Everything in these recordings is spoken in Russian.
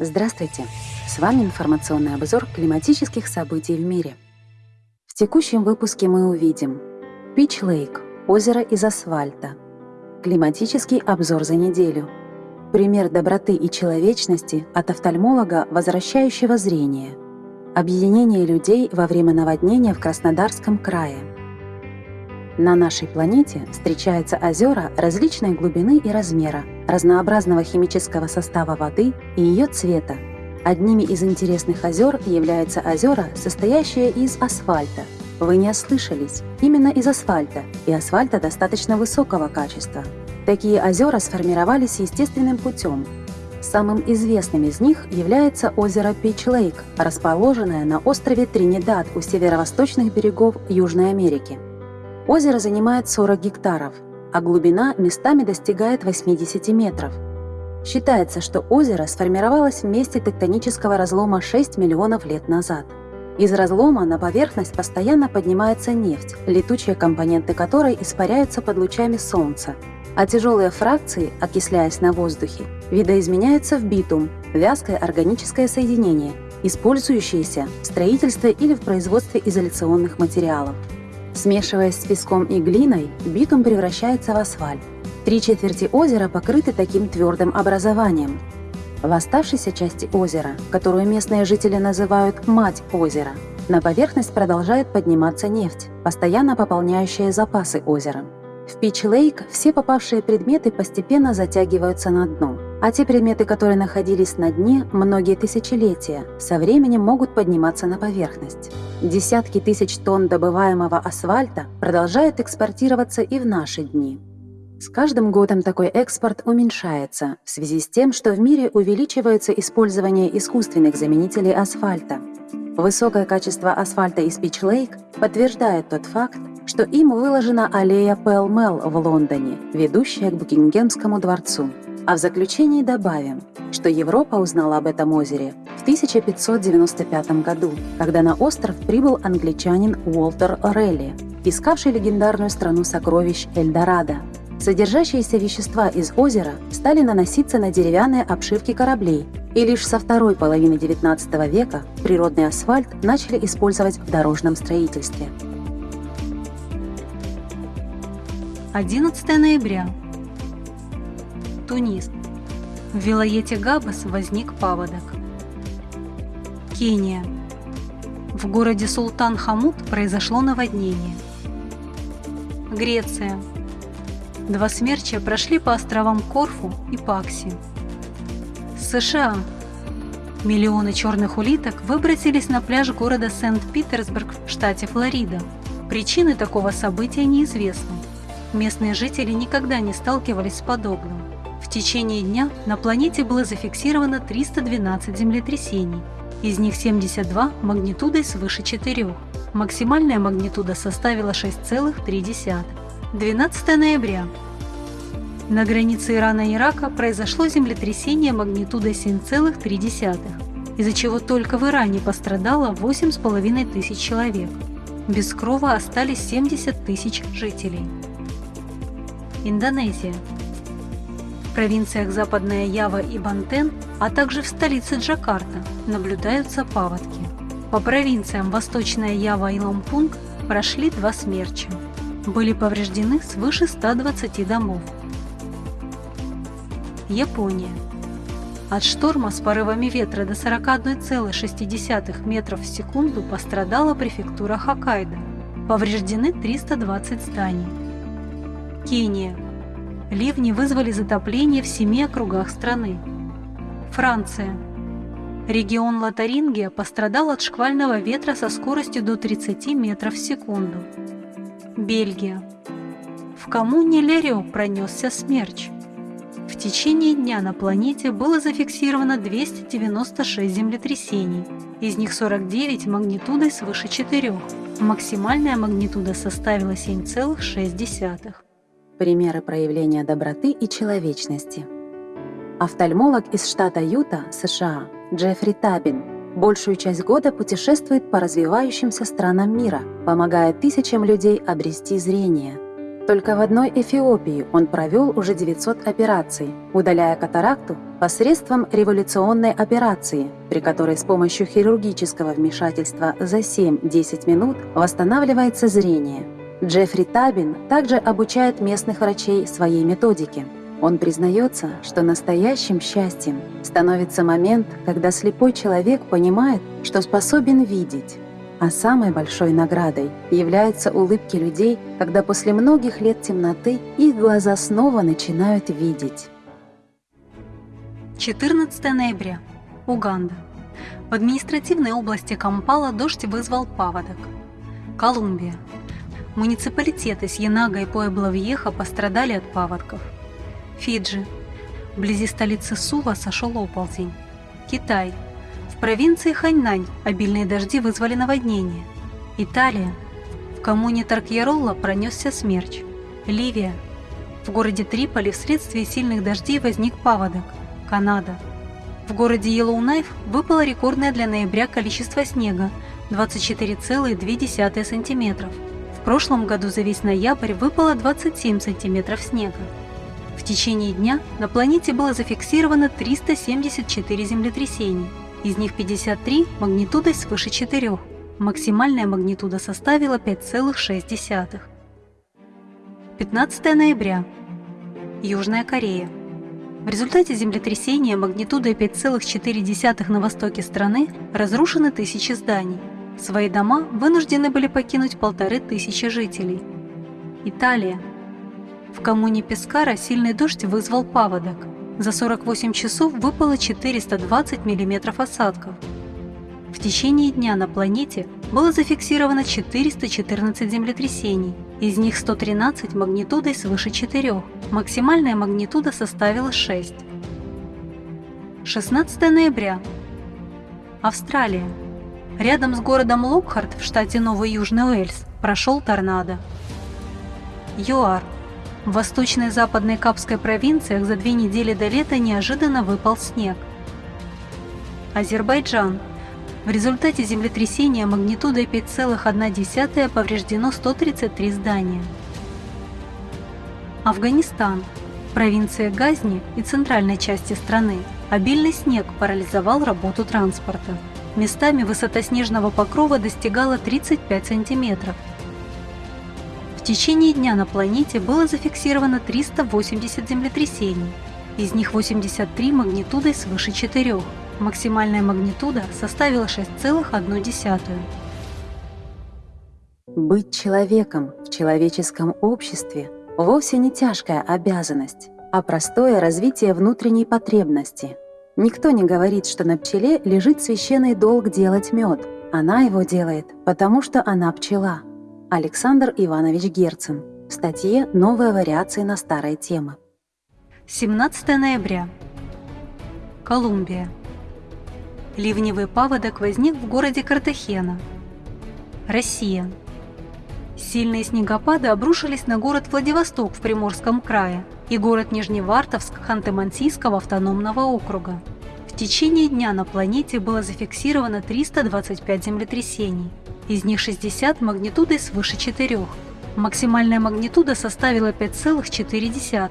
Здравствуйте! С вами информационный обзор климатических событий в мире. В текущем выпуске мы увидим Пич Лейк – озеро из асфальта, климатический обзор за неделю, пример доброты и человечности от офтальмолога, возвращающего зрение, объединение людей во время наводнения в Краснодарском крае – на нашей планете встречаются озера различной глубины и размера, разнообразного химического состава воды и ее цвета. Одними из интересных озер являются озера, состоящие из асфальта. Вы не ослышались, именно из асфальта, и асфальта достаточно высокого качества. Такие озера сформировались естественным путем. Самым известным из них является озеро Пич-Лейк, расположенное на острове Тринидад у северо-восточных берегов Южной Америки. Озеро занимает 40 гектаров, а глубина местами достигает 80 метров. Считается, что озеро сформировалось в месте тектонического разлома 6 миллионов лет назад. Из разлома на поверхность постоянно поднимается нефть, летучие компоненты которой испаряются под лучами Солнца, а тяжелые фракции, окисляясь на воздухе, видоизменяются в битум, вязкое органическое соединение, использующееся в строительстве или в производстве изоляционных материалов. Смешиваясь с песком и глиной, битум превращается в асфальт. Три четверти озера покрыты таким твердым образованием. В оставшейся части озера, которую местные жители называют «мать озера», на поверхность продолжает подниматься нефть, постоянно пополняющая запасы озера. В Пич-Лейк все попавшие предметы постепенно затягиваются на дно, а те предметы, которые находились на дне многие тысячелетия, со временем могут подниматься на поверхность. Десятки тысяч тонн добываемого асфальта продолжают экспортироваться и в наши дни. С каждым годом такой экспорт уменьшается в связи с тем, что в мире увеличивается использование искусственных заменителей асфальта. Высокое качество асфальта из Пич Лейк подтверждает тот факт, что им выложена аллея Пэл-Мел в Лондоне, ведущая к Букингемскому дворцу. А в заключении добавим, что Европа узнала об этом озере в 1595 году, когда на остров прибыл англичанин Уолтер Орелли, искавший легендарную страну сокровищ Эльдорадо. Содержащиеся вещества из озера стали наноситься на деревянные обшивки кораблей, и лишь со второй половины XIX века природный асфальт начали использовать в дорожном строительстве. 11 ноября. Тунис. В Вилоете Габас возник паводок. Кения. В городе Султан Хамут произошло наводнение. Греция. Два смерча прошли по островам Корфу и Пакси. США. Миллионы черных улиток выбросились на пляж города Сент-Питерсбург в штате Флорида. Причины такого события неизвестны. Местные жители никогда не сталкивались с подобным. В течение дня на планете было зафиксировано 312 землетрясений, из них 72 магнитудой свыше 4. Максимальная магнитуда составила 6,3. 12 ноября. На границе Ирана и Ирака произошло землетрясение магнитудой 7,3, из-за чего только в Иране пострадало 8,5 тысяч человек. Без крова остались 70 тысяч жителей. Индонезия провинциях Западная Ява и Бантен, а также в столице Джакарта наблюдаются паводки. По провинциям Восточная Ява и Лампунг прошли два смерча. Были повреждены свыше 120 домов. Япония. От шторма с порывами ветра до 41,6 метров в секунду пострадала префектура Хоккайдо. Повреждены 320 зданий. Кения. Ливни вызвали затопление в семи округах страны. Франция. Регион Лотарингия пострадал от шквального ветра со скоростью до 30 метров в секунду. Бельгия. В коммуне Лерио пронесся смерч. В течение дня на планете было зафиксировано 296 землетрясений, из них 49 магнитудой свыше 4. Максимальная магнитуда составила 7,6. Примеры проявления доброты и человечности. Офтальмолог из штата Юта, США, Джеффри Табин, большую часть года путешествует по развивающимся странам мира, помогая тысячам людей обрести зрение. Только в одной Эфиопии он провел уже 900 операций, удаляя катаракту посредством революционной операции, при которой с помощью хирургического вмешательства за 7-10 минут восстанавливается зрение. Джеффри Табин также обучает местных врачей своей методике. Он признается, что настоящим счастьем становится момент, когда слепой человек понимает, что способен видеть, а самой большой наградой являются улыбки людей, когда после многих лет темноты их глаза снова начинают видеть. 14 ноября. Уганда. В административной области Кампала дождь вызвал паводок. Колумбия. Муниципалитеты Сьенага и Пуэбло-Вьеха пострадали от паводков. Фиджи. Вблизи столицы Сува сошел оползень. Китай провинции Ханьнань обильные дожди вызвали наводнение. Италия. В коммуне Таркьяролла пронесся смерч. Ливия. В городе Триполи вследствие сильных дождей возник паводок. Канада. В городе Йеллоунайф выпало рекордное для ноября количество снега – 24,2 см. Прошлом году за весь ноябрь выпало 27 см снега. В течение дня на планете было зафиксировано 374 землетрясений – из них 53 магнитудой свыше 4. Максимальная магнитуда составила 5,6. 15 ноября. Южная Корея. В результате землетрясения магнитудой 5,4 на востоке страны разрушены тысячи зданий. Свои дома вынуждены были покинуть полторы тысячи жителей. Италия. В коммуне Пескара сильный дождь вызвал паводок – за 48 часов выпало 420 мм осадков. В течение дня на планете было зафиксировано 414 землетрясений, из них 113 магнитудой свыше 4, максимальная магнитуда составила 6. 16 ноября. Австралия. Рядом с городом Локхарт в штате Новый Южный Уэльс прошел торнадо. ЮАР. В восточной и западной Капской провинциях за две недели до лета неожиданно выпал снег. Азербайджан. В результате землетрясения магнитудой 5,1 повреждено 133 здания. Афганистан. Провинция Газни и центральной части страны обильный снег парализовал работу транспорта. Местами высота снежного покрова достигала 35 сантиметров – в течение дня на планете было зафиксировано 380 землетрясений, из них 83 магнитудой свыше 4. Максимальная магнитуда составила 6,1. Быть человеком в человеческом обществе вовсе не тяжкая обязанность, а простое развитие внутренней потребности. Никто не говорит, что на пчеле лежит священный долг делать мед. Она его делает, потому что она пчела – Александр Иванович Герцен. В статье «Новая вариация на старые темы». 17 ноября. Колумбия. Ливневый паводок возник в городе Картахена. Россия. Сильные снегопады обрушились на город Владивосток в Приморском крае и город Нижневартовск Ханты-Мансийского автономного округа. В течение дня на планете было зафиксировано 325 землетрясений – из них 60 магнитудой свыше 4. Максимальная магнитуда составила 5,4.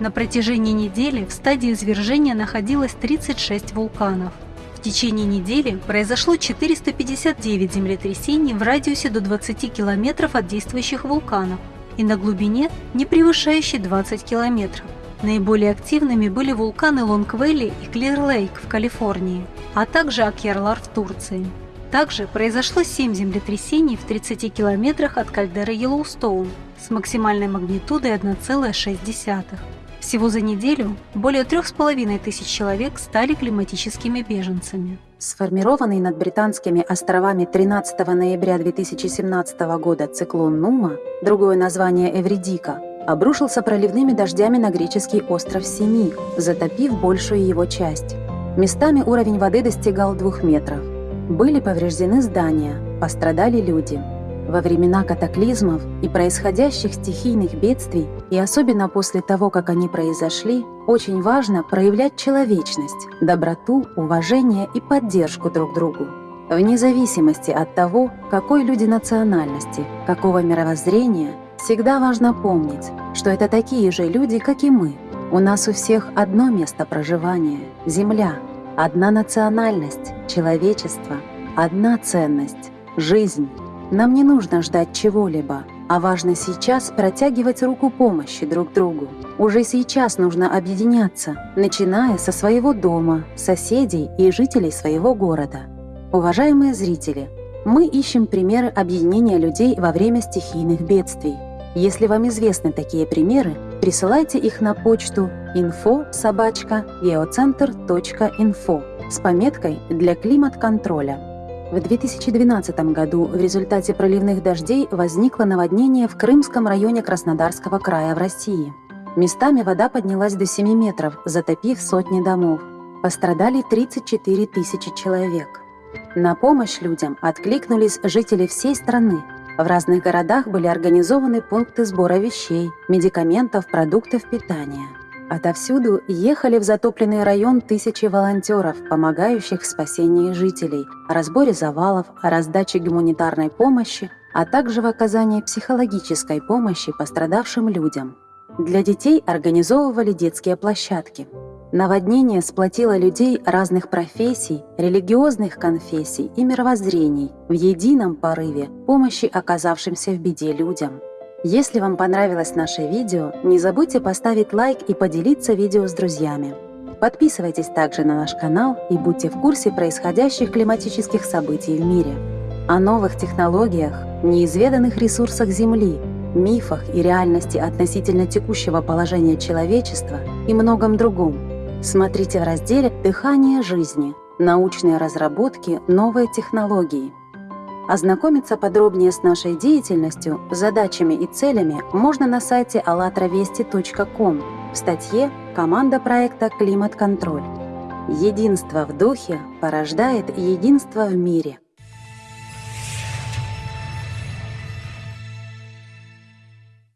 На протяжении недели в стадии извержения находилось 36 вулканов. В течение недели произошло 459 землетрясений в радиусе до 20 километров от действующих вулканов и на глубине, не превышающей 20 километров. Наиболее активными были вулканы Лонгвелли и Клир-Лейк в Калифорнии, а также Акьярлар в Турции. Также произошло 7 землетрясений в 30 километрах от кальдеры Йеллоустоун с максимальной магнитудой 1,6. Всего за неделю более трех с половиной тысяч человек стали климатическими беженцами. Сформированный над британскими островами 13 ноября 2017 года циклон Нума, другое название Эвридика, обрушился проливными дождями на греческий остров Семи, затопив большую его часть. Местами уровень воды достигал двух метров. Были повреждены здания, пострадали люди. Во времена катаклизмов и происходящих стихийных бедствий, и особенно после того, как они произошли, очень важно проявлять человечность, доброту, уважение и поддержку друг другу. Вне зависимости от того, какой люди национальности, какого мировоззрения, Всегда важно помнить, что это такие же люди, как и мы. У нас у всех одно место проживания – Земля, одна национальность – человечество, одна ценность – жизнь. Нам не нужно ждать чего-либо, а важно сейчас протягивать руку помощи друг другу. Уже сейчас нужно объединяться, начиная со своего дома, соседей и жителей своего города. Уважаемые зрители, мы ищем примеры объединения людей во время стихийных бедствий. Если вам известны такие примеры, присылайте их на почту info собачка geocenter.info с пометкой «Для климат-контроля». В 2012 году в результате проливных дождей возникло наводнение в Крымском районе Краснодарского края в России. Местами вода поднялась до 7 метров, затопив сотни домов. Пострадали 34 тысячи человек. На помощь людям откликнулись жители всей страны. В разных городах были организованы пункты сбора вещей, медикаментов, продуктов питания. Отовсюду ехали в затопленный район тысячи волонтеров, помогающих в спасении жителей, разборе завалов, раздаче гуманитарной помощи, а также в оказании психологической помощи пострадавшим людям. Для детей организовывали детские площадки – Наводнение сплотило людей разных профессий, религиозных конфессий и мировоззрений в едином порыве помощи оказавшимся в беде людям. Если вам понравилось наше видео, не забудьте поставить лайк и поделиться видео с друзьями. Подписывайтесь также на наш канал и будьте в курсе происходящих климатических событий в мире. О новых технологиях, неизведанных ресурсах Земли, мифах и реальности относительно текущего положения человечества и многом другом – Смотрите в разделе «Дыхание жизни. Научные разработки. Новые технологии». Ознакомиться подробнее с нашей деятельностью, задачами и целями можно на сайте allatravesti.com в статье «Команда проекта «Климат-контроль». Единство в духе порождает единство в мире.